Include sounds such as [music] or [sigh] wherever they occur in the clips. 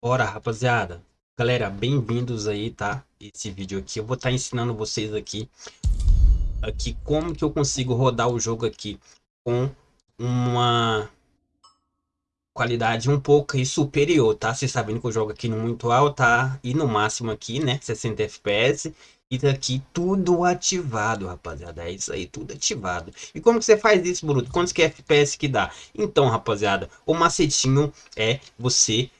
Bora, rapaziada. Galera, bem-vindos aí, tá? Esse vídeo aqui, eu vou estar tá ensinando vocês aqui aqui como que eu consigo rodar o jogo aqui com uma qualidade um pouco aí superior, tá? Vocês sabendo que eu jogo aqui no muito alto, tá? E no máximo aqui, né? 60 FPS. E tá aqui tudo ativado, rapaziada. É isso aí, tudo ativado. E como que você faz isso, Bruto? Quantos que é FPS que dá? Então, rapaziada, o macetinho é você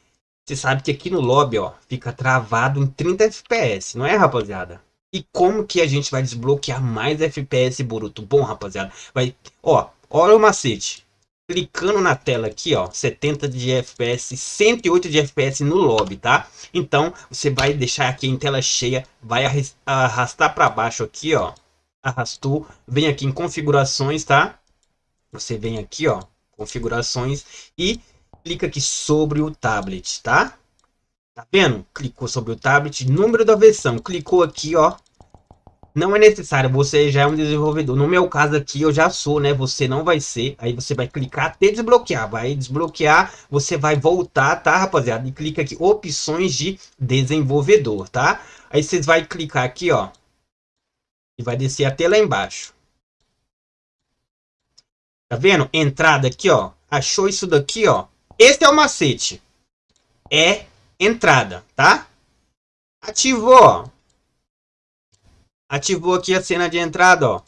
você sabe que aqui no lobby, ó, fica travado em 30 FPS, não é, rapaziada? E como que a gente vai desbloquear mais FPS, Boruto? Bom, rapaziada, vai... Ó, olha o macete. Clicando na tela aqui, ó, 70 de FPS, 108 de FPS no lobby, tá? Então, você vai deixar aqui em tela cheia, vai arrastar para baixo aqui, ó. Arrastou, vem aqui em configurações, tá? Você vem aqui, ó, configurações e clica aqui sobre o tablet, tá? Tá vendo? Clicou sobre o tablet, número da versão, clicou aqui, ó. Não é necessário, você já é um desenvolvedor. No meu caso aqui, eu já sou, né? Você não vai ser. Aí você vai clicar até desbloquear. Vai desbloquear, você vai voltar, tá, rapaziada? E clica aqui, opções de desenvolvedor, tá? Aí vocês vai clicar aqui, ó. E vai descer até lá embaixo. Tá vendo? Entrada aqui, ó. Achou isso daqui, ó. Esse é o macete. É entrada, tá? Ativou. Ativou aqui a cena de entrada, ó.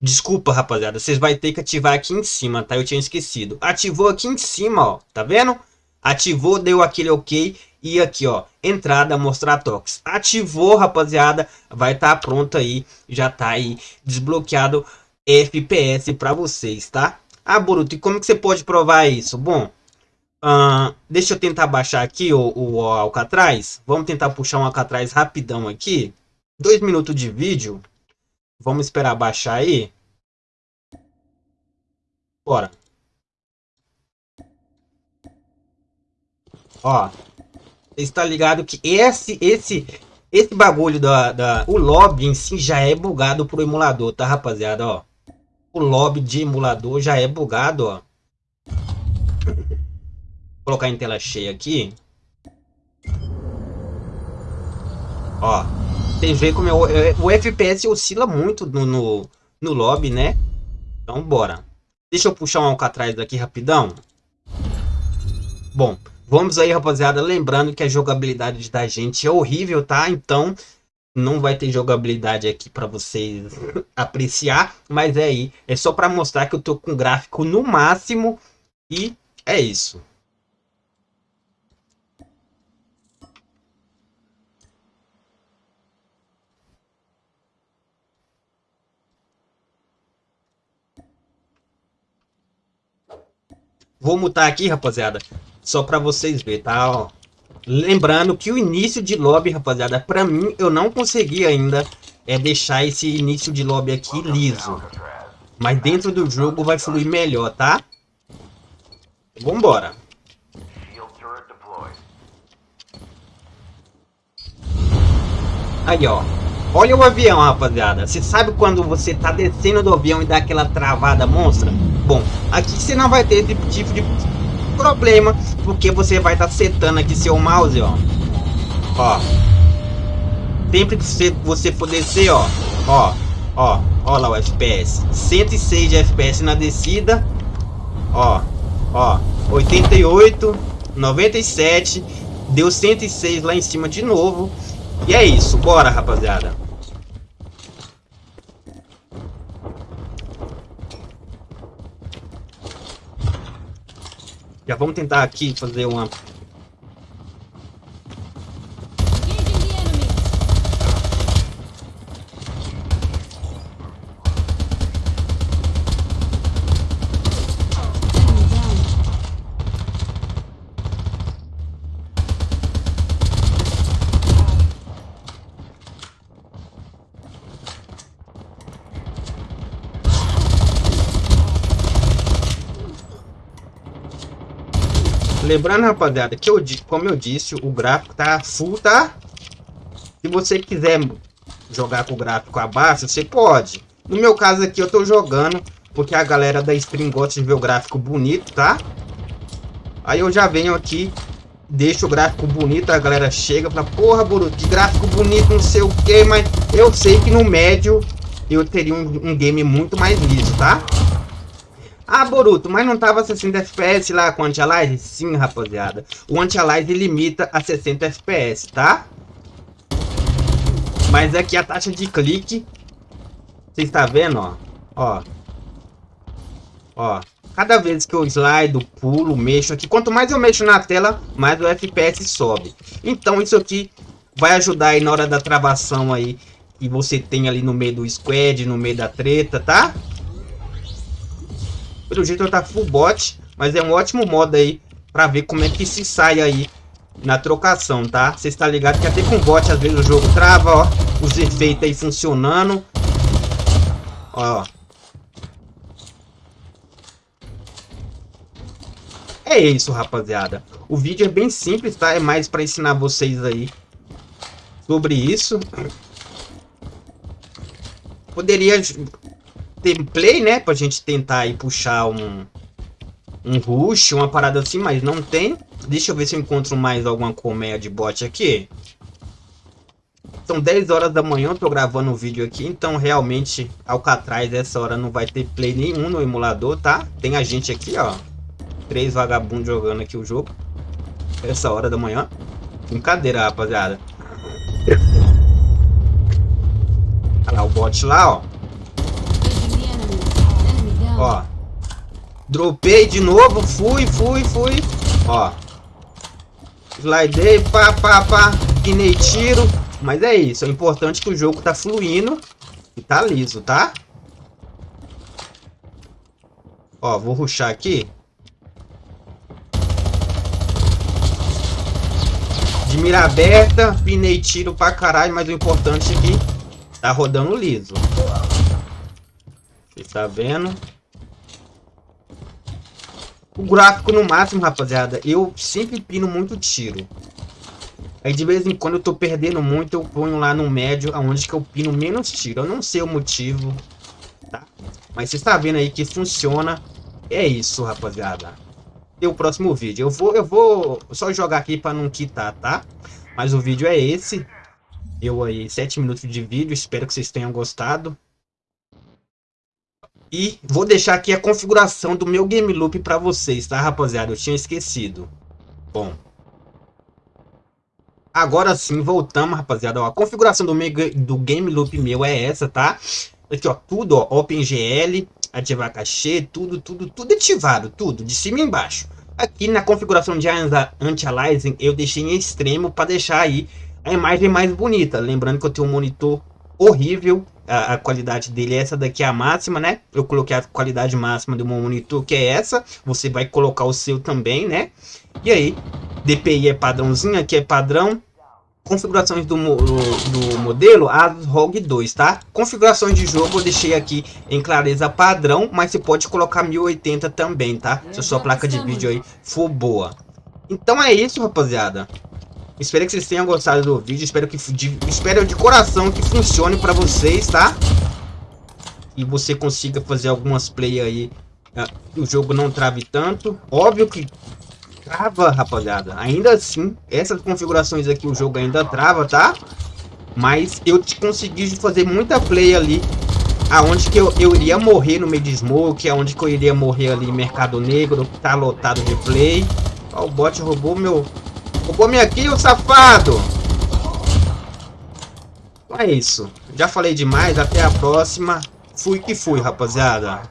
Desculpa, rapaziada. Vocês vão ter que ativar aqui em cima, tá? Eu tinha esquecido. Ativou aqui em cima, ó. Tá vendo? Ativou, deu aquele ok. E aqui, ó. Entrada, mostrar toques. Ativou, rapaziada. Vai estar tá pronto aí. Já tá aí desbloqueado FPS pra vocês, tá? Ah, Boruto, e como que você pode provar isso? Bom, Uh, deixa eu tentar baixar aqui o, o, o Alcatraz. Vamos tentar puxar um Alcatraz rapidão aqui. Dois minutos de vídeo. Vamos esperar baixar aí. Bora. Ó. Está ligado que esse, esse, esse bagulho da, da... O lobby em si já é bugado pro emulador, tá, rapaziada? Ó. O lobby de emulador já é bugado, ó colocar em tela cheia aqui. Ó, vocês veem como eu, o FPS oscila muito no, no, no lobby, né? Então, bora. Deixa eu puxar um Alcatraz daqui rapidão. Bom, vamos aí, rapaziada. Lembrando que a jogabilidade da gente é horrível, tá? Então, não vai ter jogabilidade aqui para vocês [laughs] apreciar. Mas é aí, é só para mostrar que eu tô com gráfico no máximo. E é isso. Vou mutar aqui, rapaziada, só para vocês verem, tá? Ó. Lembrando que o início de lobby, rapaziada, para mim, eu não consegui ainda é deixar esse início de lobby aqui liso. Mas dentro do jogo vai fluir melhor, tá? Vambora. Aí, ó. Olha o avião, rapaziada. Você sabe quando você tá descendo do avião e dá aquela travada monstra? Bom, aqui você não vai ter esse tipo de problema, porque você vai estar tá setando aqui seu mouse, ó. Ó. Sempre que você, você for descer, ó. Ó, ó. Ó lá o FPS. 106 de FPS na descida. Ó, ó. 88, 97. Deu 106 lá em cima de novo. E é isso, bora rapaziada. Já vamos tentar aqui fazer uma Lembrando, rapaziada, que eu, como eu disse, o gráfico tá full, tá? Se você quiser jogar com o gráfico abaixo, você pode. No meu caso aqui, eu tô jogando porque a galera da stream gosta de ver o gráfico bonito, tá? Aí eu já venho aqui deixa o gráfico bonito, a galera chega pra porra, Boruto, que gráfico bonito, não sei o que, mas eu sei que no médio eu teria um, um game muito mais liso, tá? Ah, Boruto, mas não tava 60 FPS lá com o Anti-Alize? Sim, rapaziada. O Anti-Alize limita a 60 FPS, tá? Mas aqui a taxa de clique... Você está vendo, ó? Ó. Ó. Cada vez que eu slido, pulo, mexo aqui, quanto mais eu mexo na tela, mais o FPS sobe. Então isso aqui vai ajudar aí na hora da travação aí, que você tem ali no meio do squad, no meio da treta, tá? Pelo jeito tá full bot, mas é um ótimo modo aí pra ver como é que se sai aí na trocação, tá? Você está ligado que até com bot às vezes o jogo trava, ó. Os efeitos aí funcionando. Ó. É isso, rapaziada. O vídeo é bem simples, tá? É mais para ensinar vocês aí sobre isso. Poderia ter play, né? Pra gente tentar aí puxar um, um rush, uma parada assim, mas não tem. Deixa eu ver se eu encontro mais alguma colmeia de bot aqui. São 10 horas da manhã, eu tô gravando o um vídeo aqui, então realmente Alcatraz essa hora não vai ter play nenhum no emulador, tá? Tem a gente aqui, ó. Três vagabundos jogando aqui o jogo. Essa hora da manhã. Brincadeira, rapaziada. Olha lá o bot lá, ó. Ó. Dropei de novo. Fui, fui, fui. Ó. Slidei, pá, pá, pá. Pinei tiro. Mas é isso. É importante que o jogo tá fluindo. E tá liso, tá? Ó, vou ruxar aqui. De mira aberta, pinei tiro pra caralho, mas o importante é que tá rodando liso. Você tá vendo? O gráfico no máximo, rapaziada, eu sempre pino muito tiro. Aí de vez em quando eu tô perdendo muito, eu ponho lá no médio, aonde que eu pino menos tiro. Eu não sei o motivo, tá? Mas você está vendo aí que funciona. É isso, rapaziada. E o próximo vídeo. Eu vou, eu vou só jogar aqui para não quitar, tá? Mas o vídeo é esse. Eu aí, 7 minutos de vídeo. Espero que vocês tenham gostado. E vou deixar aqui a configuração do meu game loop para vocês, tá, rapaziada? Eu tinha esquecido. Bom. Agora sim, voltamos, rapaziada. Ó, a configuração do, meu, do game loop meu é essa, tá? Aqui, ó, tudo, ó, OpenGL, ativar cachê, tudo, tudo, tudo ativado, tudo, de cima e embaixo. Aqui na configuração de anti-aliasing, eu deixei em extremo para deixar aí a imagem mais bonita. Lembrando que eu tenho um monitor horrível, a, a, qualidade dele é essa daqui é a máxima, né? Eu coloquei a qualidade máxima do meu monitor, que é essa. Você vai colocar o seu também, né? E aí, DPI é padrãozinho, aqui é padrão. Configurações do, do modelo, Asus ROG 2, tá? Configurações de jogo eu deixei aqui em clareza padrão, mas você pode colocar 1080 também, tá? Se a sua placa de vídeo aí for boa. Então é isso, rapaziada. Espero que vocês tenham gostado do vídeo. Espero que de, espero de coração que funcione para vocês, tá? E você consiga fazer algumas play aí. Uh, o jogo não trave tanto. Óbvio que trava, rapaziada. Ainda assim, essas configurações aqui o jogo ainda trava, tá? Mas eu consegui fazer muita play ali. Aonde que eu, eu iria morrer no meio de smoke. Aonde que eu iria morrer ali Mercado Negro. Tá lotado de play. Ó, o bot roubou meu, Roubou minha kill, safado! Então é isso. Já falei demais, até a próxima. Fui que fui, rapaziada.